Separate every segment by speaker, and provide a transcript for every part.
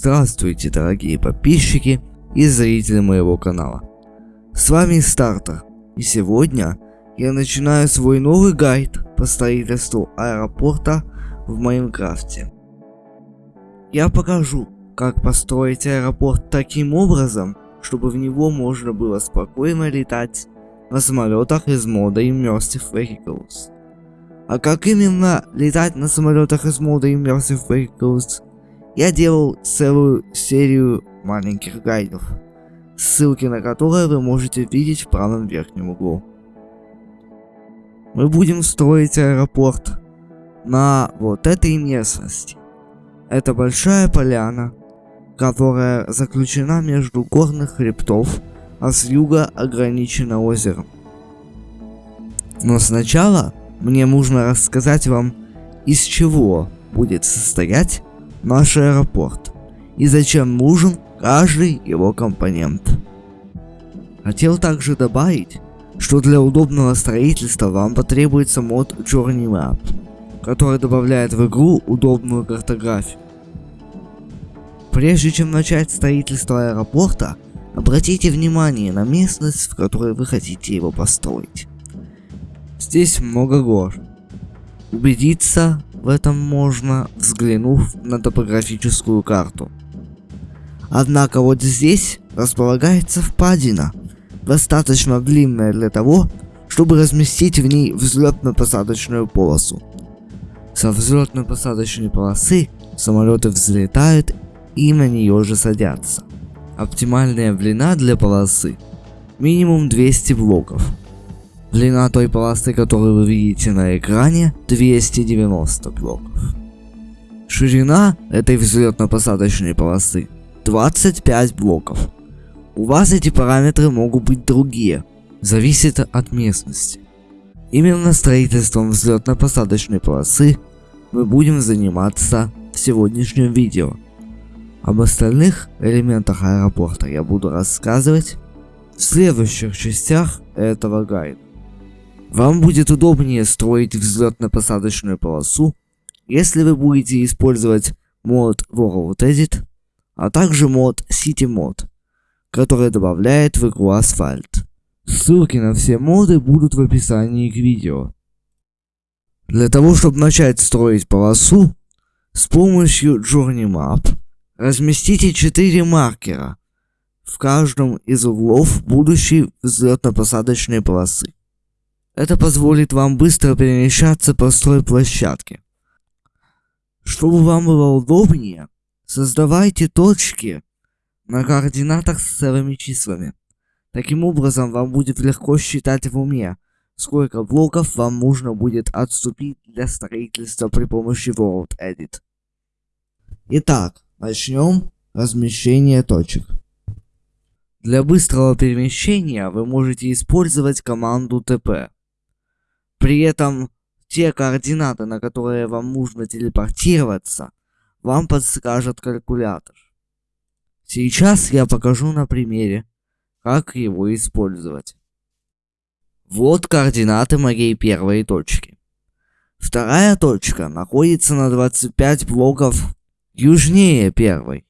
Speaker 1: Здравствуйте, дорогие подписчики и зрители моего канала. С вами Стартер, и сегодня я начинаю свой новый гайд по строительству аэропорта в Майнкрафте. Я покажу, как построить аэропорт таким образом, чтобы в него можно было спокойно летать на самолетах из мода Immersive Vehicles. А как именно летать на самолетах из мода Immersive Vehicles, я делал целую серию маленьких гайдов, ссылки на которые вы можете видеть в правом верхнем углу. Мы будем строить аэропорт на вот этой местности. Это большая поляна, которая заключена между горных хребтов, а с юга ограничена озером. Но сначала мне нужно рассказать вам, из чего будет состоять наш аэропорт и зачем нужен каждый его компонент. Хотел также добавить, что для удобного строительства вам потребуется мод Journey Map, который добавляет в игру удобную картографию. Прежде чем начать строительство аэропорта, обратите внимание на местность, в которой вы хотите его построить. Здесь много гор. Убедиться в этом можно, взглянув на топографическую карту. Однако вот здесь располагается впадина, достаточно длинная для того, чтобы разместить в ней взлетно-посадочную полосу. Со взлетно-посадочной полосы самолеты взлетают и на нее же садятся. Оптимальная длина для полосы минимум 200 блоков. Длина той полосы, которую вы видите на экране, 290 блоков. Ширина этой взлетно-посадочной полосы 25 блоков. У вас эти параметры могут быть другие, зависит от местности. Именно строительством взлетно-посадочной полосы мы будем заниматься в сегодняшнем видео. Об остальных элементах аэропорта я буду рассказывать в следующих частях этого гайда. Вам будет удобнее строить взлетно-посадочную полосу, если вы будете использовать мод World Edit, а также мод City Mod, который добавляет в игру асфальт. Ссылки на все моды будут в описании к видео. Для того, чтобы начать строить полосу, с помощью Journey Map разместите 4 маркера в каждом из углов будущей взлетно-посадочной полосы. Это позволит вам быстро перемещаться по стройплощадке. Чтобы вам было удобнее, создавайте точки на координатах с целыми числами. Таким образом, вам будет легко считать в уме, сколько блоков вам нужно будет отступить для строительства при помощи World Edit. Итак, начнем размещение точек. Для быстрого перемещения вы можете использовать команду TP. При этом те координаты, на которые вам нужно телепортироваться, вам подскажет калькулятор. Сейчас я покажу на примере, как его использовать. Вот координаты моей первой точки. Вторая точка находится на 25 блоков южнее первой.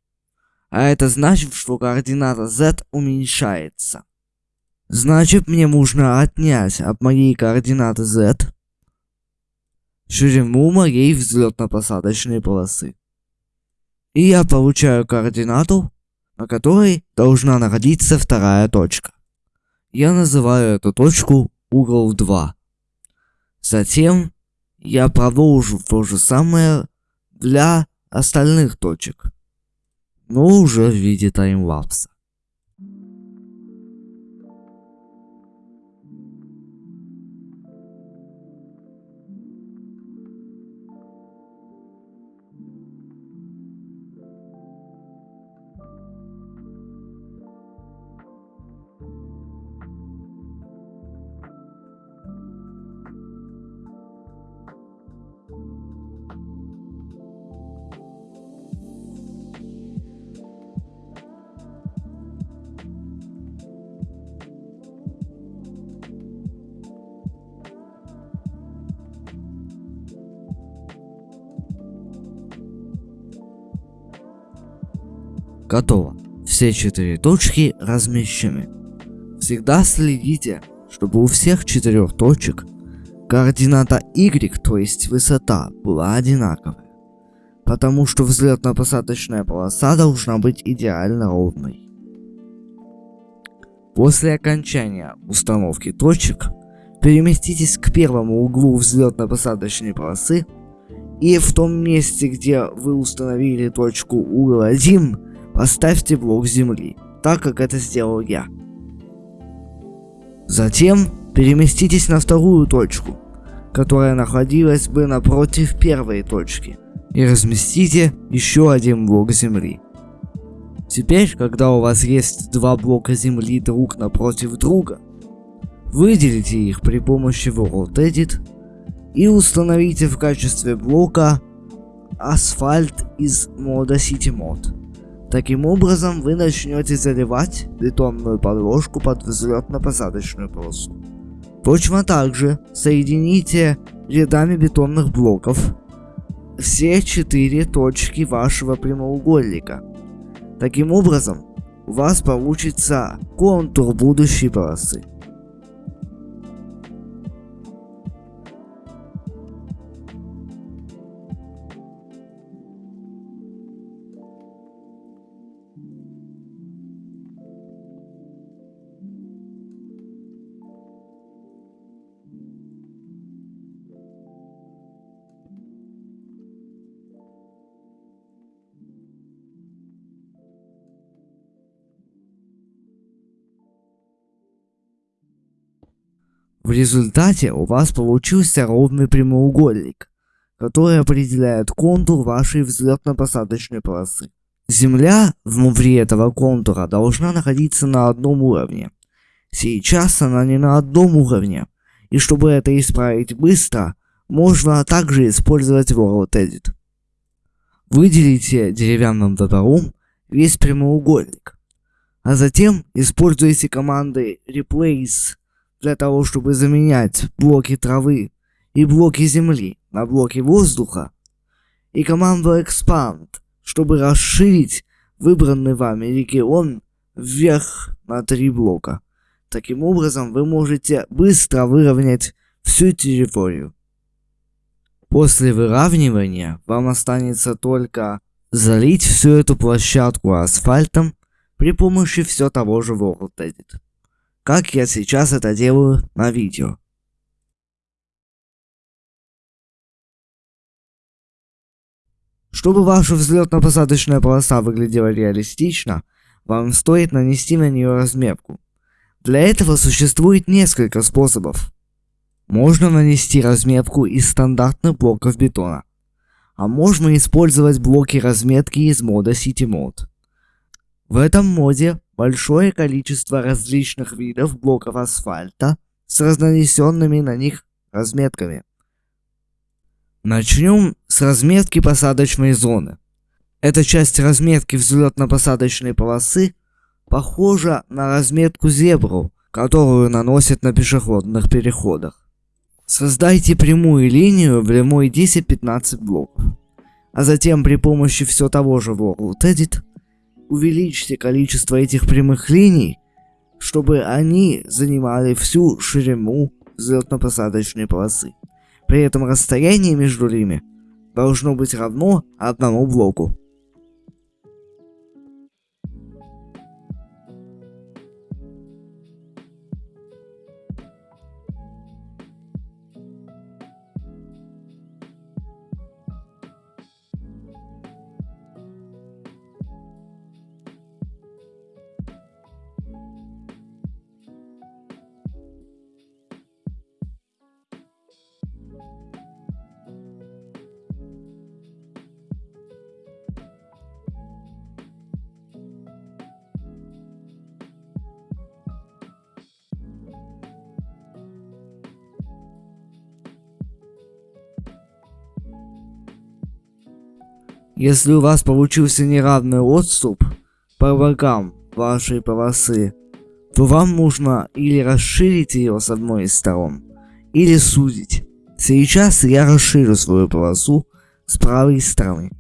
Speaker 1: А это значит, что координата z уменьшается. Значит, мне нужно отнять от моей координаты z ширину моей взлетно-посадочной полосы. И я получаю координату, на которой должна находиться вторая точка. Я называю эту точку угол 2. Затем я продолжу то же самое для остальных точек, но уже в виде таймлапса. Готово. Все четыре точки размещены. Всегда следите, чтобы у всех четырех точек координата y, то есть высота, была одинаковая. Потому что взлетно-посадочная полоса должна быть идеально ровной. После окончания установки точек, переместитесь к первому углу взлетно-посадочной полосы и в том месте, где вы установили точку угол 1, поставьте блок земли, так как это сделал я. Затем переместитесь на вторую точку, которая находилась бы напротив первой точки, и разместите еще один блок земли. Теперь, когда у вас есть два блока земли друг напротив друга, выделите их при помощи World Edit и установите в качестве блока асфальт из мода City Mod. Таким образом, вы начнете заливать бетонную подложку под взлетно-посадочную полосу. Точно так же соедините рядами бетонных блоков все четыре точки вашего прямоугольника. Таким образом, у вас получится контур будущей полосы. В результате у вас получился ровный прямоугольник, который определяет контур вашей взлетно-посадочной полосы. Земля внутри этого контура должна находиться на одном уровне. Сейчас она не на одном уровне, и чтобы это исправить быстро, можно также использовать World Edit. Выделите деревянным топором весь прямоугольник, а затем используйте команды Replace для того, чтобы заменять блоки травы и блоки земли на блоки воздуха, и команду Expand, чтобы расширить выбранный вами регион вверх на три блока. Таким образом, вы можете быстро выровнять всю территорию. После выравнивания вам останется только залить всю эту площадку асфальтом при помощи все того же World Edit как я сейчас это делаю на видео. Чтобы ваша взлетно-посадочная полоса выглядела реалистично, вам стоит нанести на нее разметку. Для этого существует несколько способов. Можно нанести разметку из стандартных блоков бетона, а можно использовать блоки разметки из мода City Mode. В этом моде большое количество различных видов блоков асфальта с разнесенными на них разметками. Начнем с разметки посадочной зоны. Эта часть разметки взлетно-посадочной полосы похожа на разметку зебру, которую наносят на пешеходных переходах. Создайте прямую линию длиной 10-15 блоков, а затем при помощи все того же World Edit увеличьте количество этих прямых линий, чтобы они занимали всю ширину взлетно-посадочной полосы. При этом расстояние между ними должно быть равно одному блоку. Если у вас получился неравный отступ по бокам вашей полосы, то вам нужно или расширить ее с одной из сторон, или сузить. Сейчас я расширю свою полосу с правой стороны.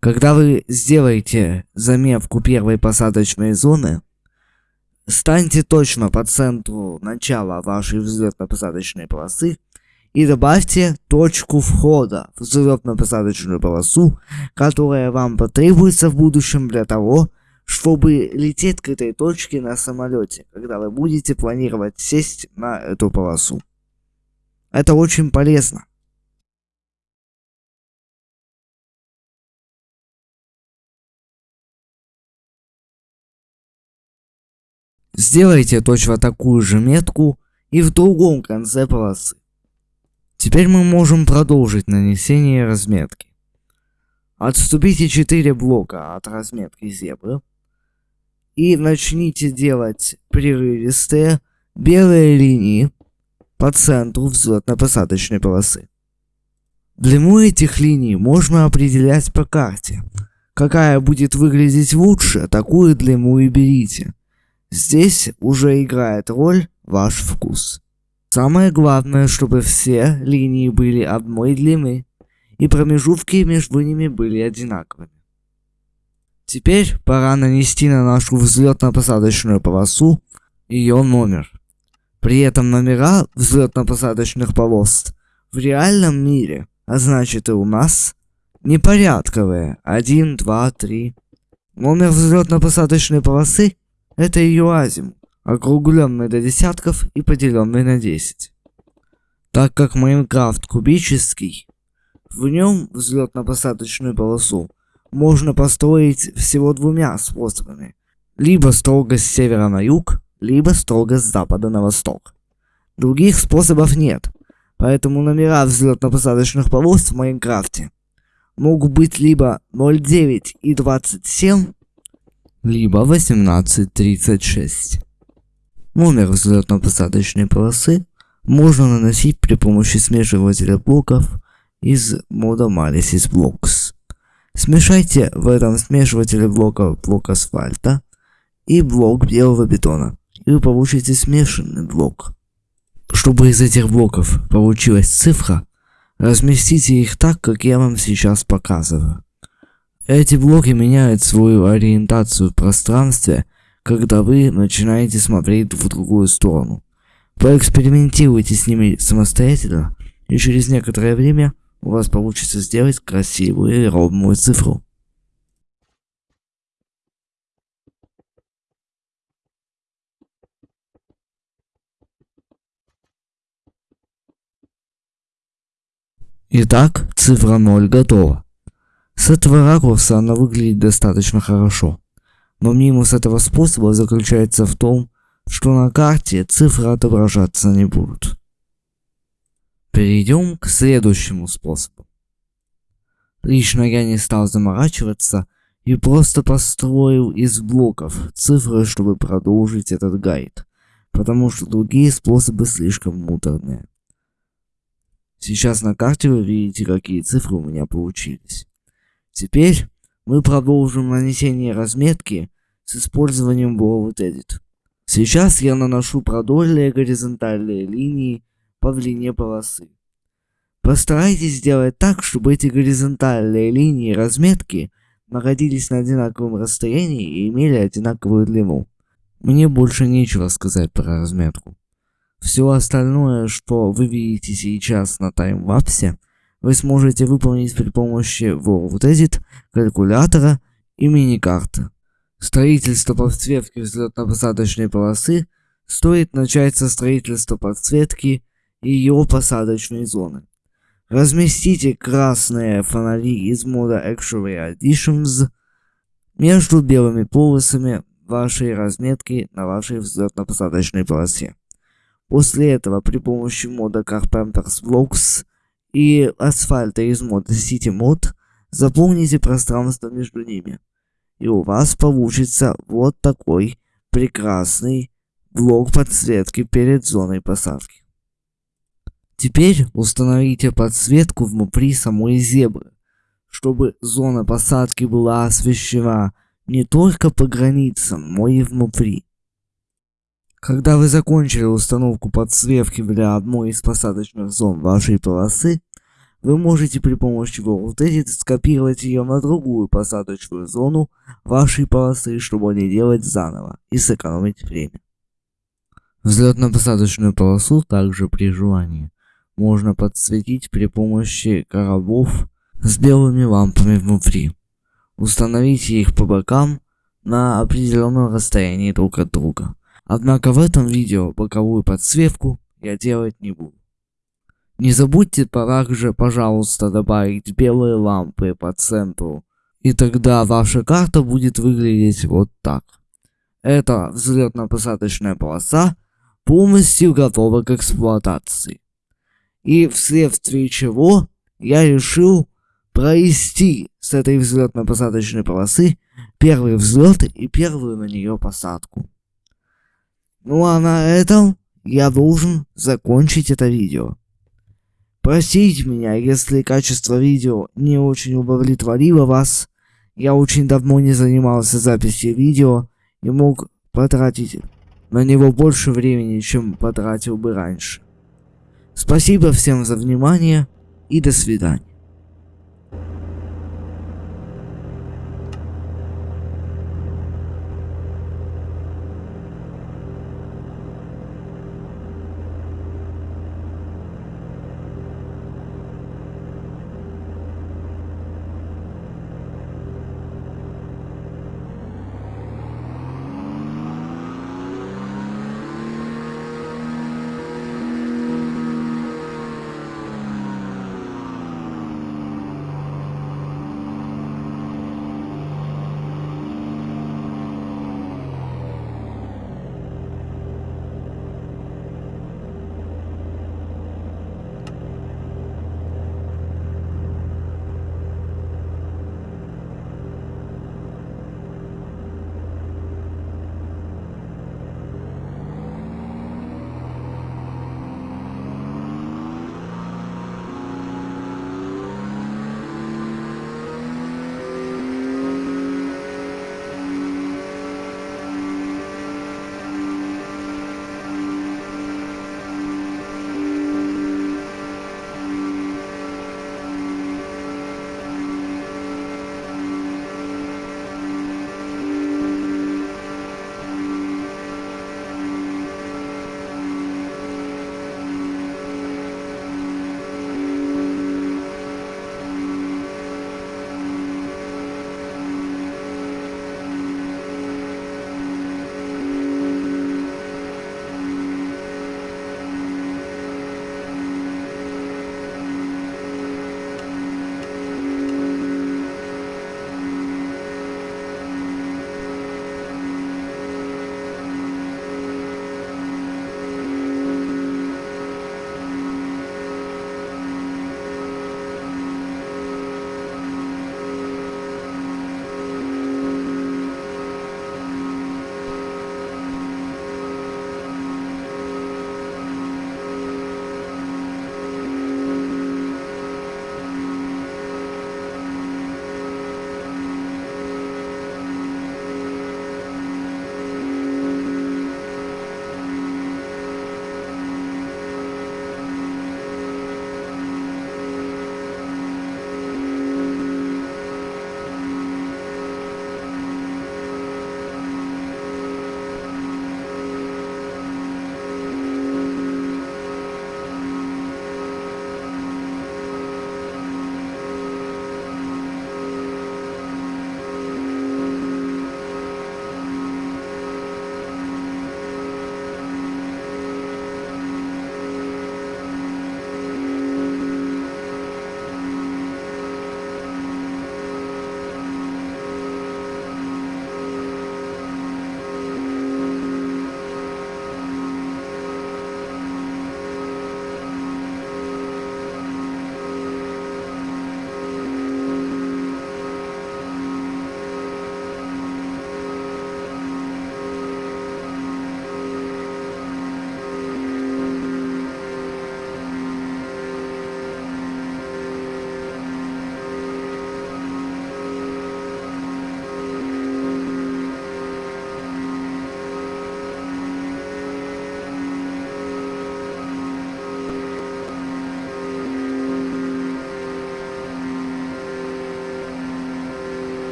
Speaker 1: Когда вы сделаете заметку первой посадочной зоны, станьте точно по центру начала вашей взлетно-посадочной полосы и добавьте точку входа в взлетно-посадочную полосу, которая вам потребуется в будущем для того, чтобы лететь к этой точке на самолете, когда вы будете планировать сесть на эту полосу. Это очень полезно. Сделайте точно такую же метку и в другом конце полосы. Теперь мы можем продолжить нанесение разметки. Отступите 4 блока от разметки зебры и начните делать прерывистые белые линии по центру взлетно-посадочной полосы. Длину этих линий можно определять по карте. Какая будет выглядеть лучше, такую длину и берите. Здесь уже играет роль ваш вкус. Самое главное, чтобы все линии были одной длины, и промежутки между ними были одинаковыми. Теперь пора нанести на нашу взлетно-посадочную полосу ее номер. При этом номера взлетно-посадочных полос в реальном мире, а значит и у нас, непорядковые. 1, 2, 3. Номер взлетно-посадочной полосы это ее азимут, округленный до десятков и поделенный на 10. Так как Майнкрафт кубический, в нем взлетно-посадочную полосу можно построить всего двумя способами. Либо строго с севера на юг, либо строго с запада на восток. Других способов нет, поэтому номера взлетно-посадочных полос в Майнкрафте могут быть либо 09 и 27, либо 1836. Номер взлетно-посадочной полосы можно наносить при помощи смешивателя блоков из мода Malisis Blocks. Смешайте в этом смешивателе блоков блок асфальта и блок белого бетона, и вы получите смешанный блок. Чтобы из этих блоков получилась цифра, разместите их так, как я вам сейчас показываю. Эти блоки меняют свою ориентацию в пространстве, когда вы начинаете смотреть в другую сторону. Поэкспериментируйте с ними самостоятельно, и через некоторое время у вас получится сделать красивую и ровную цифру. Итак, цифра 0 готова. С этого ракурса она выглядит достаточно хорошо. Но минус этого способа заключается в том, что на карте цифры отображаться не будут. Перейдем к следующему способу. Лично я не стал заморачиваться и просто построил из блоков цифры, чтобы продолжить этот гайд, потому что другие способы слишком муторные. Сейчас на карте вы видите, какие цифры у меня получились. Теперь мы продолжим нанесение разметки с использованием World Edit. Сейчас я наношу продольные горизонтальные линии по длине полосы. Постарайтесь сделать так, чтобы эти горизонтальные линии разметки находились на одинаковом расстоянии и имели одинаковую длину. Мне больше нечего сказать про разметку. Все остальное, что вы видите сейчас на таймлапсе, вы сможете выполнить при помощи World Edit, калькулятора и мини-карты. Строительство подсветки взлетно-посадочной полосы стоит начать со строительства подсветки ее посадочной зоны. Разместите красные фонари из мода Actually Additions между белыми полосами вашей разметки на вашей взлетно-посадочной полосе. После этого при помощи мода Carpenter's Blocks и асфальта из мода City Mod, заполните пространство между ними. И у вас получится вот такой прекрасный блок подсветки перед зоной посадки. Теперь установите подсветку внутри самой зебры, чтобы зона посадки была освещена не только по границам, но и внутри. Когда вы закончили установку подсветки для одной из посадочных зон вашей полосы, вы можете при помощи Edit скопировать ее на другую посадочную зону вашей полосы, чтобы не делать заново и сэкономить время. Взлетно-посадочную полосу также при желании можно подсветить при помощи коробов с белыми лампами внутри. Установите их по бокам на определенном расстоянии друг от друга. Однако в этом видео боковую подсветку я делать не буду. Не забудьте также, пожалуйста, добавить белые лампы по центру. И тогда ваша карта будет выглядеть вот так. Эта взлетно-посадочная полоса полностью готова к эксплуатации. И вследствие чего я решил провести с этой взлетно-посадочной полосы первый взлет и первую на нее посадку. Ну а на этом я должен закончить это видео. Простите меня, если качество видео не очень удовлетворило вас. Я очень давно не занимался записью видео и мог потратить на него больше времени, чем потратил бы раньше. Спасибо всем за внимание и до свидания.